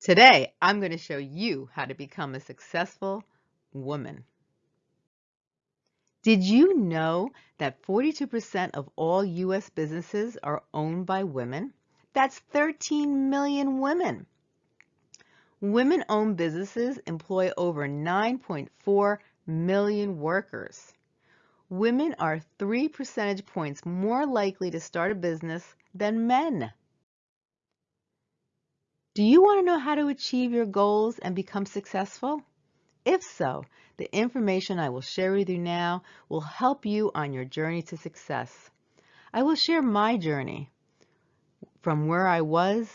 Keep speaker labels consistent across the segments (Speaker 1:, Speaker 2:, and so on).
Speaker 1: Today, I'm going to show you how to become a successful woman. Did you know that 42% of all U.S. businesses are owned by women? That's 13 million women. Women-owned businesses employ over 9.4 million workers. Women are three percentage points more likely to start a business than men. Do you want to know how to achieve your goals and become successful? If so, the information I will share with you now will help you on your journey to success. I will share my journey from where I was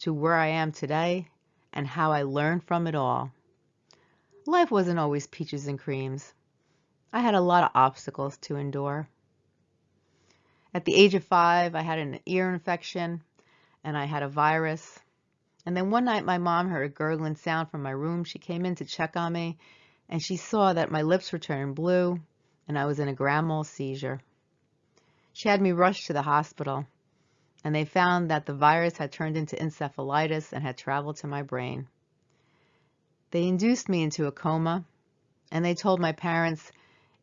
Speaker 1: to where I am today and how I learned from it all. Life wasn't always peaches and creams. I had a lot of obstacles to endure. At the age of five, I had an ear infection and I had a virus. And then one night my mom heard a gurgling sound from my room. She came in to check on me and she saw that my lips were turning blue and I was in a grand mal seizure. She had me rushed to the hospital and they found that the virus had turned into encephalitis and had traveled to my brain. They induced me into a coma and they told my parents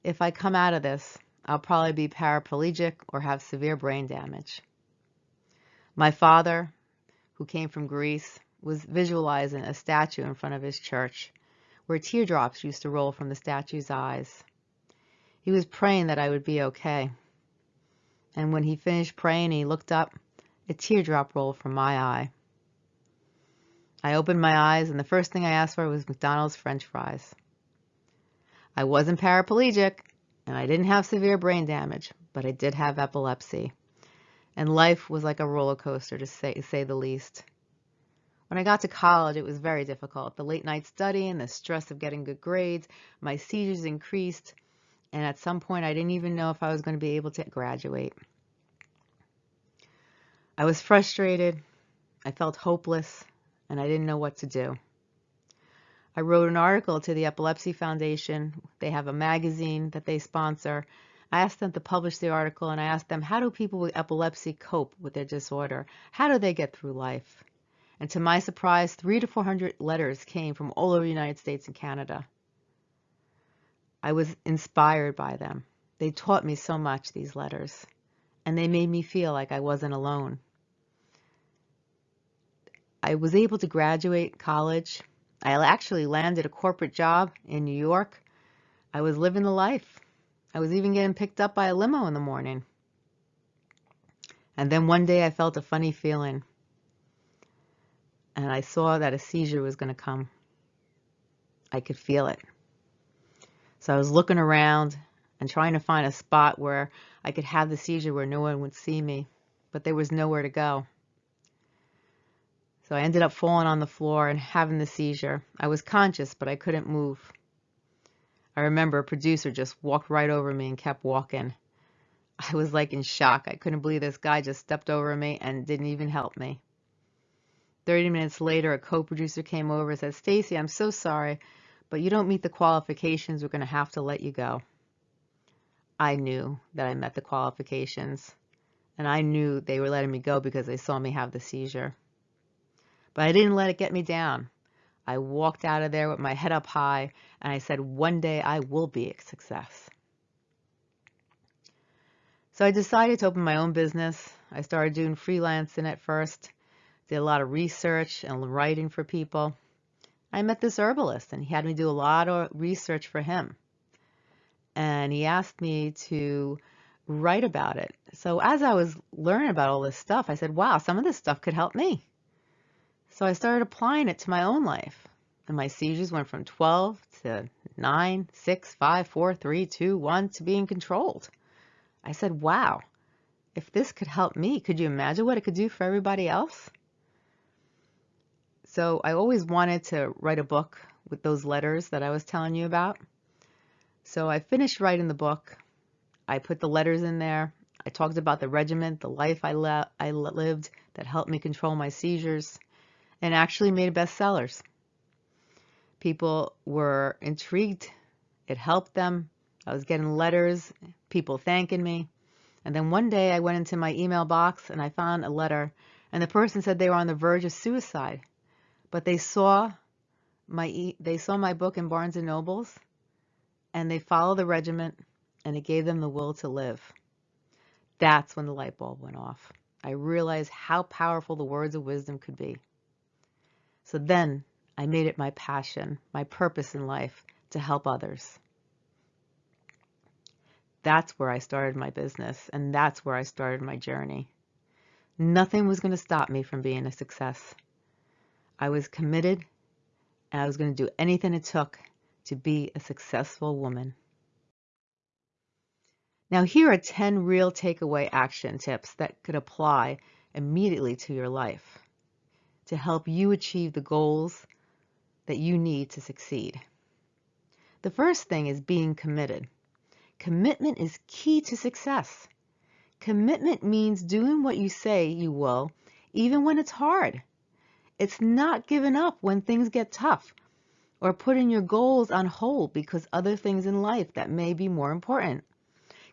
Speaker 1: if I come out of this, I'll probably be paraplegic or have severe brain damage. My father, who came from Greece, was visualizing a statue in front of his church where teardrops used to roll from the statue's eyes. He was praying that I would be okay. And when he finished praying, he looked up, a teardrop rolled from my eye. I opened my eyes, and the first thing I asked for was McDonald's french fries. I wasn't paraplegic, and I didn't have severe brain damage, but I did have epilepsy and life was like a roller coaster to say, say the least. When I got to college, it was very difficult. The late night studying, the stress of getting good grades, my seizures increased, and at some point I didn't even know if I was going to be able to graduate. I was frustrated, I felt hopeless, and I didn't know what to do. I wrote an article to the Epilepsy Foundation. They have a magazine that they sponsor, I asked them to publish the article and I asked them, how do people with epilepsy cope with their disorder? How do they get through life? And to my surprise, three to 400 letters came from all over the United States and Canada. I was inspired by them. They taught me so much, these letters, and they made me feel like I wasn't alone. I was able to graduate college. I actually landed a corporate job in New York. I was living the life. I was even getting picked up by a limo in the morning. And then one day I felt a funny feeling. And I saw that a seizure was going to come. I could feel it. So I was looking around and trying to find a spot where I could have the seizure where no one would see me. But there was nowhere to go. So I ended up falling on the floor and having the seizure. I was conscious, but I couldn't move. I remember a producer just walked right over me and kept walking. I was like in shock. I couldn't believe this guy just stepped over me and didn't even help me. 30 minutes later, a co-producer came over and said, Stacy, I'm so sorry, but you don't meet the qualifications. We're going to have to let you go. I knew that I met the qualifications, and I knew they were letting me go because they saw me have the seizure. But I didn't let it get me down. I walked out of there with my head up high and I said, one day I will be a success. So I decided to open my own business. I started doing freelancing at first, did a lot of research and writing for people. I met this herbalist and he had me do a lot of research for him. And he asked me to write about it. So as I was learning about all this stuff, I said, wow, some of this stuff could help me. So I started applying it to my own life. And my seizures went from 12 to 9, 6, 5, 4, 3, 2, 1 to being controlled. I said, wow, if this could help me, could you imagine what it could do for everybody else? So I always wanted to write a book with those letters that I was telling you about. So I finished writing the book. I put the letters in there. I talked about the regiment, the life I, I lived that helped me control my seizures and actually made bestsellers. People were intrigued. It helped them. I was getting letters, people thanking me. And then one day I went into my email box and I found a letter and the person said they were on the verge of suicide. but they saw my they saw my book in Barnes and Nobles and they followed the regiment and it gave them the will to live. That's when the light bulb went off. I realized how powerful the words of wisdom could be. So then I made mm-hmm. it my passion, my purpose in life to help others. That's where I started my business and that's where I started my journey. Nothing was going to stop me from being a success. I was committed and I was going to do anything it took to be a successful woman. Now here are 10 real takeaway action tips that could apply immediately to your life to help you achieve the goals that you need to succeed. The first thing is being committed. Commitment is key to success. Commitment means doing what you say you will, even when it's hard. It's not giving up when things get tough or putting your goals on hold because other things in life that may be more important.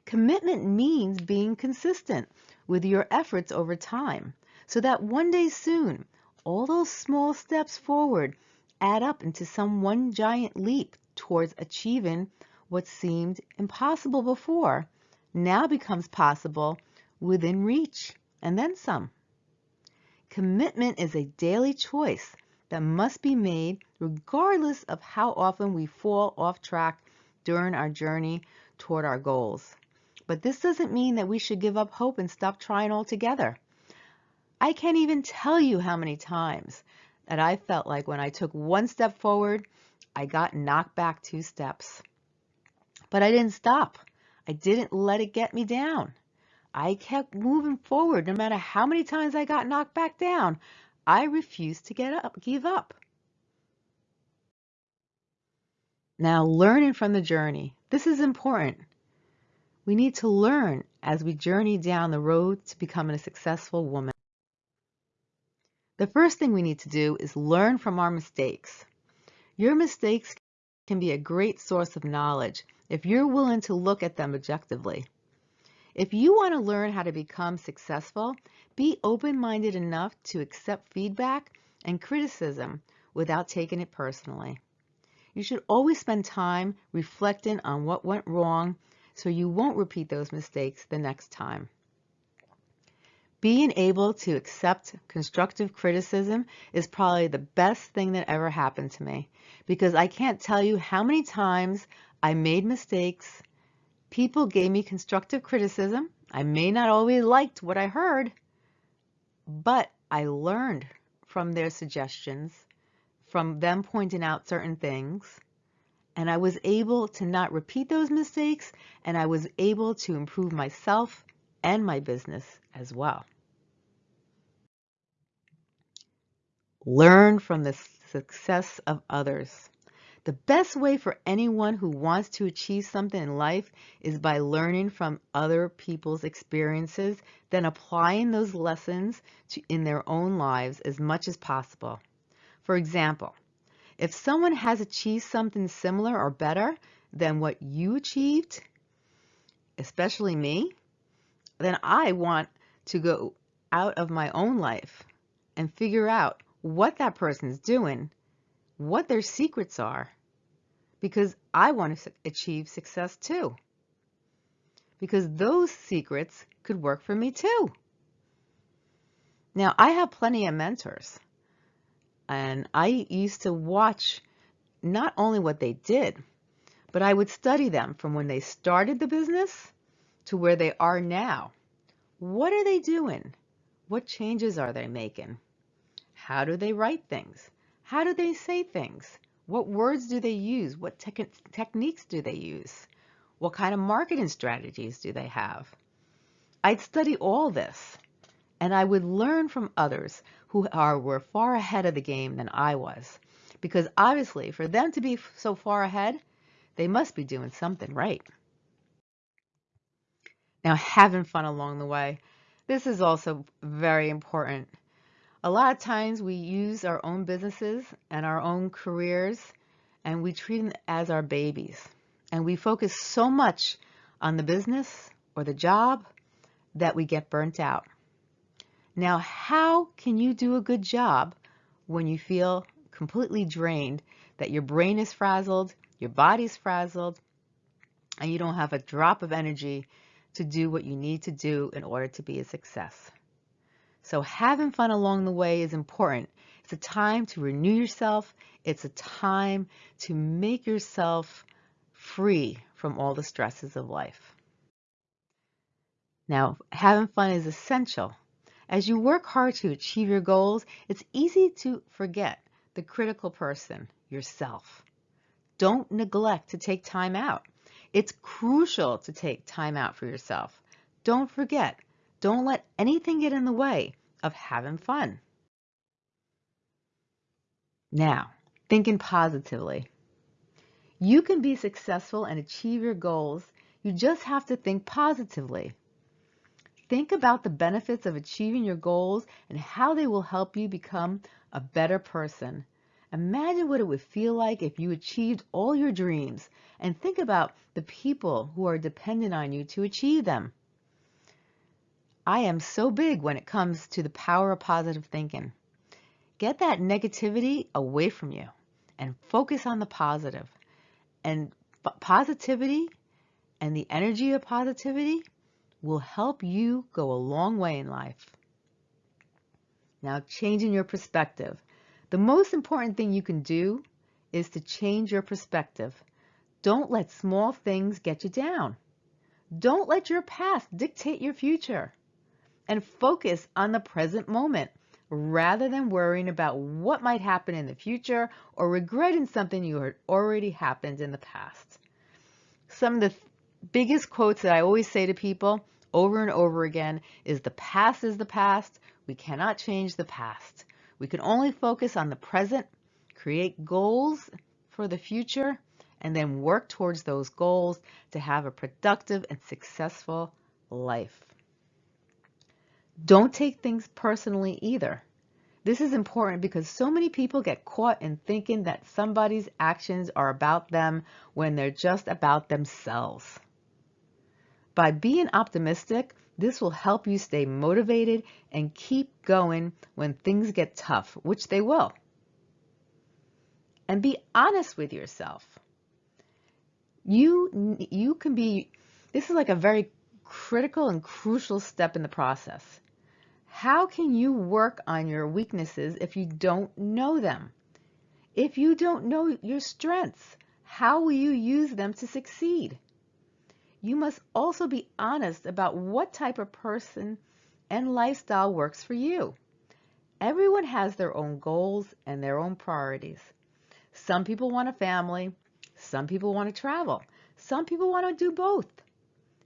Speaker 1: Commitment means being consistent with your efforts over time so that one day soon, all those small steps forward add up into some one giant leap towards achieving what seemed impossible before now becomes possible within reach and then some. Commitment is a daily choice that must be made regardless of how often we fall off track during our journey toward our goals. But this doesn't mean that we should give up hope and stop trying altogether. I can't even tell you how many times that I felt like when I took one step forward, I got knocked back two steps. But I didn't stop. I didn't let it get me down. I kept moving forward no matter how many times I got knocked back down. I refused to get up, give up. Now, learning from the journey. This is important. We need to learn as we journey down the road to becoming a successful woman. The first thing we need to do is learn from our mistakes. Your mistakes can be a great source of knowledge if you're willing to look at them objectively. If you want to learn how to become successful, be open-minded enough to accept feedback and criticism without taking it personally. You should always spend time reflecting on what went wrong so you won't repeat those mistakes the next time. Being able to accept constructive criticism is probably the best thing that ever happened to me because I can't tell you how many times I made mistakes People gave me constructive criticism. I may not always liked what I heard, but I learned from their suggestions, from them pointing out certain things, and I was able to not repeat those mistakes, and I was able to improve myself and my business as well. Learn from the success of others. The best way for anyone who wants to achieve something in life is by learning from other people's experiences, then applying those lessons to, in their own lives as much as possible. For example, if someone has achieved something similar or better than what you achieved, especially me, then I want to go out of my own life and figure out what that person's doing, what their secrets are, because I want to achieve success too. Because those secrets could work for me too. Now, I have plenty of mentors, and I used to watch not only what they did, but I would study them from when they started the business to where they are now. What are they doing? What changes are they making? How do they write things? How do they say things? What words do they use? What te techniques do they use? What kind of marketing strategies do they have? I'd study all this and I would learn from others who are were far ahead of the game than I was. Because obviously for them to be so far ahead, they must be doing something right. Now having fun along the way. This is also very important. A lot of times we use our own businesses and our own careers and we treat them as our babies. And we focus so much on the business or the job that we get burnt out. Now, how can you do a good job when you feel completely drained, that your brain is frazzled, your body's frazzled, and you don't have a drop of energy to do what you need to do in order to be a success. So having fun along the way is important. It's a time to renew yourself. It's a time to make yourself free from all the stresses of life. Now, having fun is essential. As you work hard to achieve your goals, it's easy to forget the critical person, yourself. Don't neglect to take time out. It's crucial to take time out for yourself. Don't forget, don't let anything get in the way of having fun. Now, thinking positively. You can be successful and achieve your goals. You just have to think positively. Think about the benefits of achieving your goals and how they will help you become a better person. Imagine what it would feel like if you achieved all your dreams and think about the people who are dependent on you to achieve them. I am so big when it comes to the power of positive thinking. Get that negativity away from you and focus on the positive. And positivity and the energy of positivity will help you go a long way in life. Now, changing your perspective. The most important thing you can do is to change your perspective. Don't let small things get you down. Don't let your past dictate your future. And focus on the present moment rather than worrying about what might happen in the future or regretting something you had already happened in the past. Some of the biggest quotes that I always say to people over and over again is the past is the past. We cannot change the past. We can only focus on the present, create goals for the future, and then work towards those goals to have a productive and successful life. Don't take things personally either. This is important because so many people get caught in thinking that somebody's actions are about them when they're just about themselves. By being optimistic, this will help you stay motivated and keep going when things get tough, which they will. And be honest with yourself. You, you can be, this is like a very critical and crucial step in the process. How can you work on your weaknesses if you don't know them? If you don't know your strengths, how will you use them to succeed? you must also be honest about what type of person and lifestyle works for you. Everyone has their own goals and their own priorities. Some people want a family. Some people want to travel. Some people want to do both.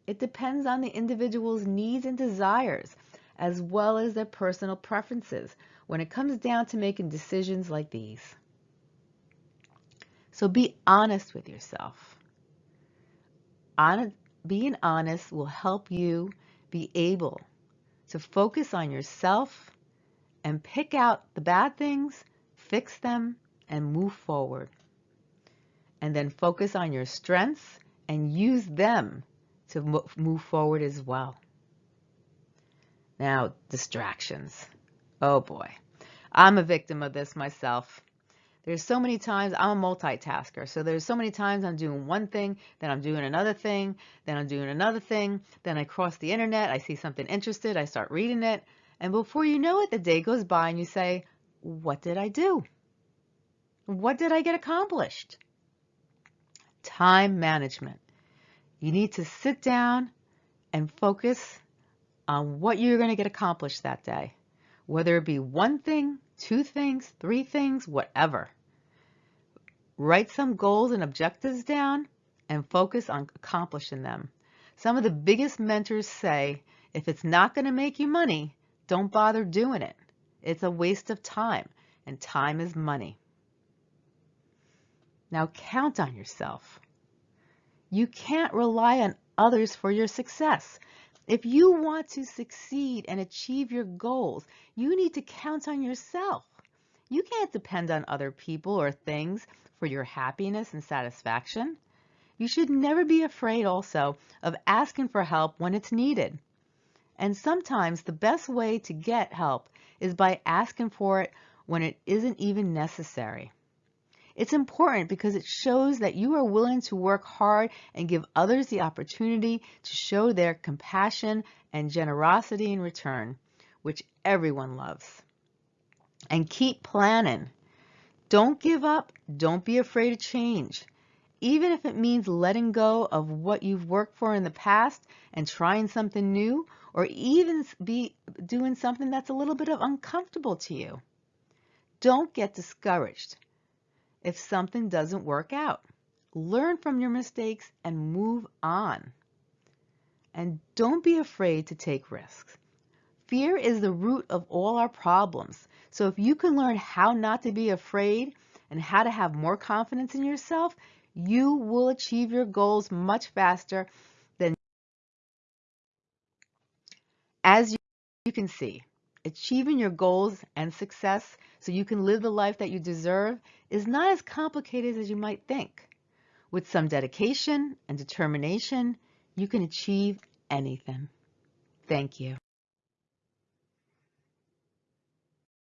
Speaker 1: It depends on the individual's needs and desires, as well as their personal preferences when it comes down to making decisions like these. So be honest with yourself. Being honest will help you be able to focus on yourself and pick out the bad things, fix them, and move forward. And then focus on your strengths and use them to move forward as well. Now, distractions. Oh boy, I'm a victim of this myself. There's so many times I'm a multitasker. So there's so many times I'm doing one thing, then I'm doing another thing, then I'm doing another thing, then I cross the internet, I see something interested, I start reading it, and before you know it, the day goes by and you say, what did I do? What did I get accomplished? Time management. You need to sit down and focus on what you're going to get accomplished that day, whether it be one thing, two things, three things, whatever. Write some goals and objectives down and focus on accomplishing them. Some of the biggest mentors say, if it's not going to make you money, don't bother doing it. It's a waste of time, and time is money. Now count on yourself. You can't rely on others for your success. If you want to succeed and achieve your goals, you need to count on yourself. You can't depend on other people or things for your happiness and satisfaction. You should never be afraid also of asking for help when it's needed. And sometimes the best way to get help is by asking for it when it isn't even necessary. It's important because it shows that you are willing to work hard and give others the opportunity to show their compassion and generosity in return, which everyone loves. And keep planning. Don't give up. Don't be afraid of change. Even if it means letting go of what you've worked for in the past and trying something new, or even be doing something that's a little bit of uncomfortable to you. Don't get discouraged if something doesn't work out. Learn from your mistakes and move on. And don't be afraid to take risks. Fear is the root of all our problems. So if you can learn how not to be afraid and how to have more confidence in yourself, you will achieve your goals much faster than as you can see. Achieving your goals and success so you can live the life that you deserve is not as complicated as you might think. With some dedication and determination, you can achieve anything. Thank you.